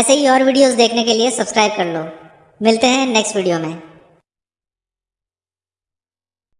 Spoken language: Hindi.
ऐसे ही और वीडियोस देखने के लिए सब्सक्राइब कर लो। मिलते हैं नेक्स्ट वीडियो में।